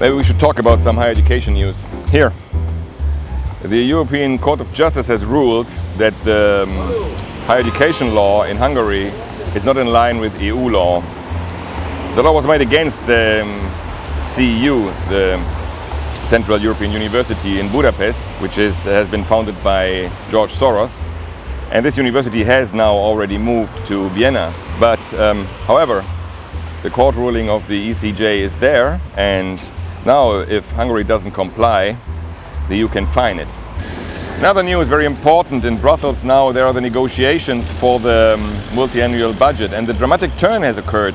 maybe we should talk about some higher education news. Here, the European Court of Justice has ruled that the um, higher education law in Hungary is not in line with EU law. The law was made against the um, CEU, the Central European University in Budapest, which is, has been founded by George Soros. And this university has now already moved to Vienna. But um, however, the court ruling of the ECJ is there and now if Hungary doesn't comply, the EU can fine it. Another news very important in Brussels now there are the negotiations for the um, multi-annual budget and the dramatic turn has occurred.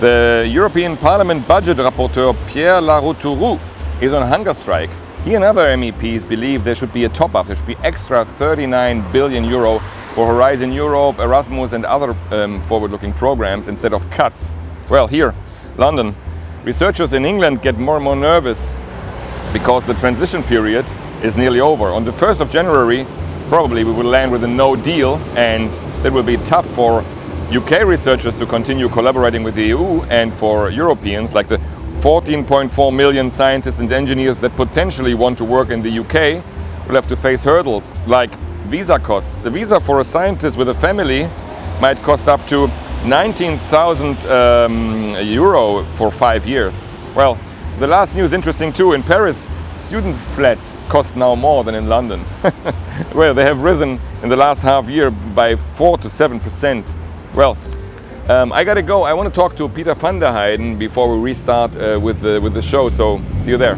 The European Parliament budget rapporteur Pierre Larrouturou is on hunger strike. He and other MEPs believe there should be a top-up, there should be extra 39 billion euro for Horizon Europe, Erasmus and other um, forward-looking programs instead of cuts. Well, here, London, researchers in England get more and more nervous because the transition period is nearly over. On the 1st of January, probably we will land with a no deal and it will be tough for UK researchers to continue collaborating with the EU and for Europeans like the 14.4 million scientists and engineers that potentially want to work in the UK will have to face hurdles like visa costs. A visa for a scientist with a family might cost up to 19,000 um, euro for five years. Well, the last news interesting too. In Paris, student flats cost now more than in London. well, they have risen in the last half year by 4 to 7 percent. Well, um, I gotta go. I want to talk to Peter van der Heijden before we restart uh, with, the, with the show, so see you there.